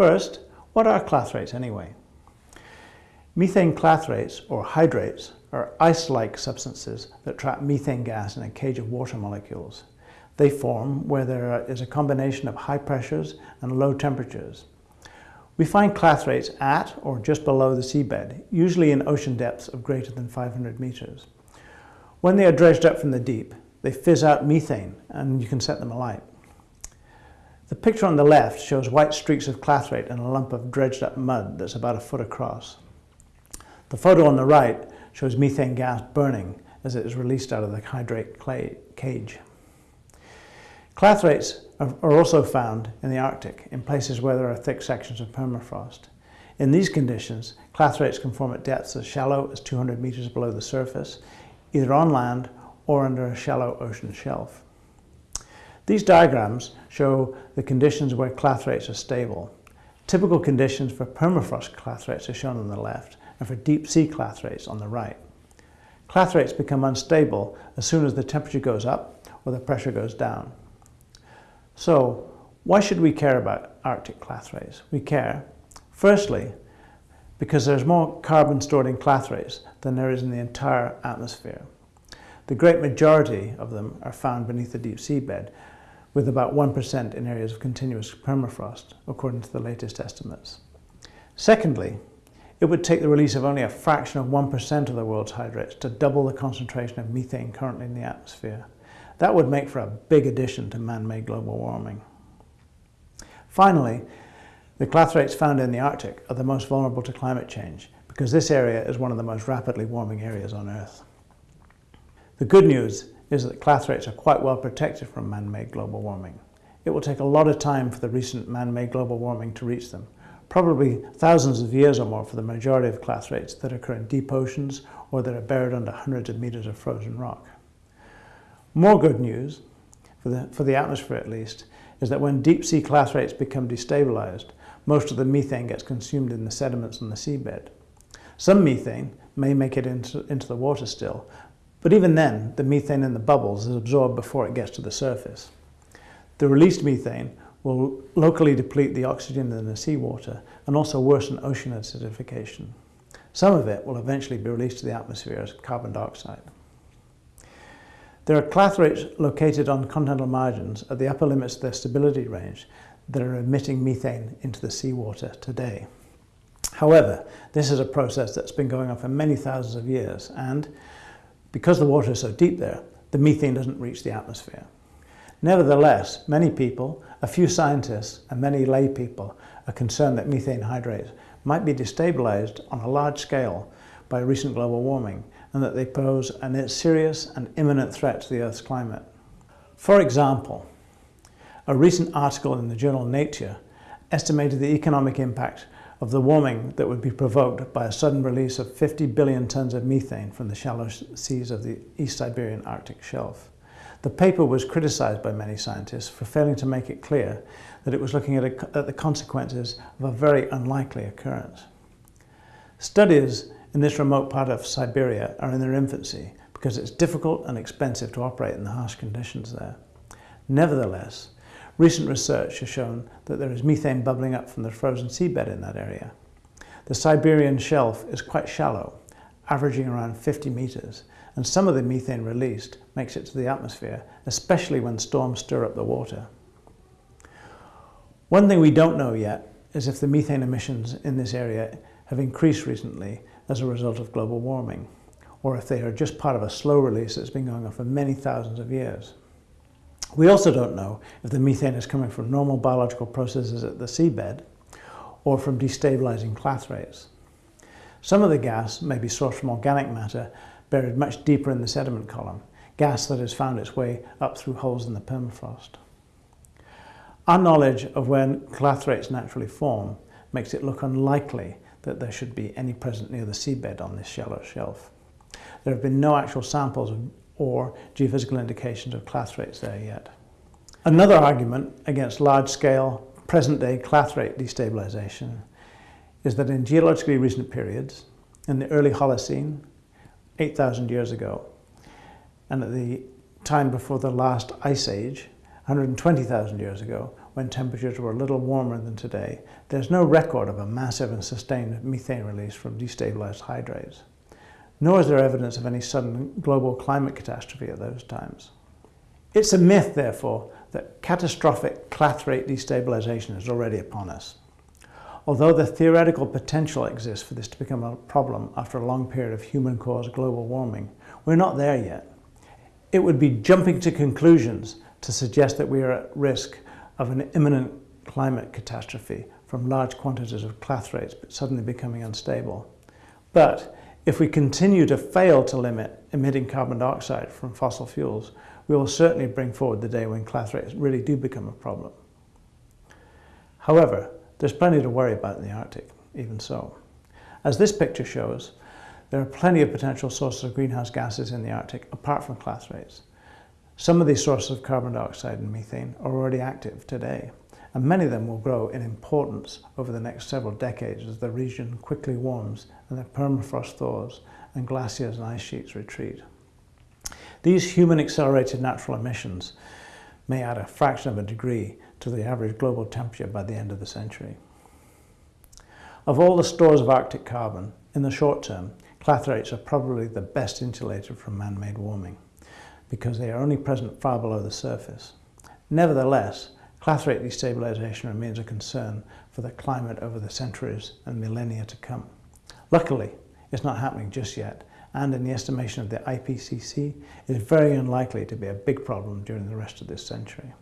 First, what are clathrates anyway? Methane clathrates, or hydrates, are ice-like substances that trap methane gas in a cage of water molecules. They form where there is a combination of high pressures and low temperatures. We find clathrates at or just below the seabed, usually in ocean depths of greater than 500 meters. When they are dredged up from the deep, they fizz out methane and you can set them alight. The picture on the left shows white streaks of clathrate and a lump of dredged up mud that's about a foot across. The photo on the right shows methane gas burning as it is released out of the hydrate clay cage. Clathrates are also found in the Arctic, in places where there are thick sections of permafrost. In these conditions, clathrates can form at depths as shallow as 200 meters below the surface, either on land or under a shallow ocean shelf. These diagrams show the conditions where clathrates are stable. Typical conditions for permafrost clathrates are shown on the left, and for deep sea clathrates on the right. Clathrates become unstable as soon as the temperature goes up or the pressure goes down. So, why should we care about Arctic clathrates? We care, firstly, because there's more carbon stored in clathrates than there is in the entire atmosphere. The great majority of them are found beneath the deep seabed, with about 1% in areas of continuous permafrost, according to the latest estimates. Secondly, it would take the release of only a fraction of 1% of the world's hydrates to double the concentration of methane currently in the atmosphere. That would make for a big addition to man-made global warming. Finally, the clathrates found in the Arctic are the most vulnerable to climate change because this area is one of the most rapidly warming areas on Earth. The good news is that clathrates are quite well protected from man-made global warming. It will take a lot of time for the recent man-made global warming to reach them, probably thousands of years or more for the majority of clathrates that occur in deep oceans or that are buried under hundreds of meters of frozen rock. More good news, for the, for the atmosphere at least, is that when deep sea clathrates become destabilized, most of the methane gets consumed in the sediments on the seabed. Some methane may make it into, into the water still, but even then, the methane in the bubbles is absorbed before it gets to the surface. The released methane will locally deplete the oxygen in the seawater and also worsen ocean acidification. Some of it will eventually be released to the atmosphere as carbon dioxide. There are clathrates located on continental margins at the upper limits of their stability range that are emitting methane into the seawater today. However, this is a process that's been going on for many thousands of years and because the water is so deep there, the methane doesn't reach the atmosphere. Nevertheless, many people, a few scientists and many lay people are concerned that methane hydrates might be destabilized on a large scale by recent global warming and that they pose a serious and imminent threat to the Earth's climate. For example, a recent article in the journal Nature estimated the economic impact of the warming that would be provoked by a sudden release of 50 billion tons of methane from the shallow seas of the East Siberian Arctic shelf. The paper was criticized by many scientists for failing to make it clear that it was looking at, a, at the consequences of a very unlikely occurrence. Studies in this remote part of Siberia are in their infancy because it's difficult and expensive to operate in the harsh conditions there. Nevertheless, recent research has shown that there is methane bubbling up from the frozen seabed in that area. The Siberian shelf is quite shallow, averaging around 50 meters, and some of the methane released makes it to the atmosphere, especially when storms stir up the water. One thing we don't know yet is if the methane emissions in this area have increased recently as a result of global warming, or if they are just part of a slow release that's been going on for many thousands of years. We also don't know if the methane is coming from normal biological processes at the seabed or from destabilizing clathrates. Some of the gas may be sourced from organic matter buried much deeper in the sediment column, gas that has found its way up through holes in the permafrost. Our knowledge of when clathrates naturally form makes it look unlikely that there should be any present near the seabed on this shallow shelf. There have been no actual samples or geophysical indications of clathrates there yet. Another argument against large-scale, present-day clathrate destabilization is that in geologically recent periods, in the early Holocene, 8,000 years ago, and at the time before the last ice age, 120,000 years ago, when temperatures were a little warmer than today, there's no record of a massive and sustained methane release from destabilized hydrates. Nor is there evidence of any sudden global climate catastrophe at those times. It's a myth, therefore, that catastrophic clathrate destabilization is already upon us. Although the theoretical potential exists for this to become a problem after a long period of human-caused global warming, we're not there yet. It would be jumping to conclusions to suggest that we are at risk of an imminent climate catastrophe from large quantities of clathrates suddenly becoming unstable. But if we continue to fail to limit emitting carbon dioxide from fossil fuels, we will certainly bring forward the day when clathrates really do become a problem. However, there's plenty to worry about in the Arctic, even so. As this picture shows, there are plenty of potential sources of greenhouse gases in the Arctic apart from clathrates. Some of these sources of carbon dioxide and methane are already active today, and many of them will grow in importance over the next several decades as the region quickly warms and the permafrost thaws and glaciers and ice sheets retreat. These human-accelerated natural emissions may add a fraction of a degree to the average global temperature by the end of the century. Of all the stores of Arctic carbon, in the short term, clathrates are probably the best insulated from man-made warming because they are only present far below the surface. Nevertheless, clathrate destabilization remains a concern for the climate over the centuries and millennia to come. Luckily, it's not happening just yet, and in the estimation of the IPCC, it is very unlikely to be a big problem during the rest of this century.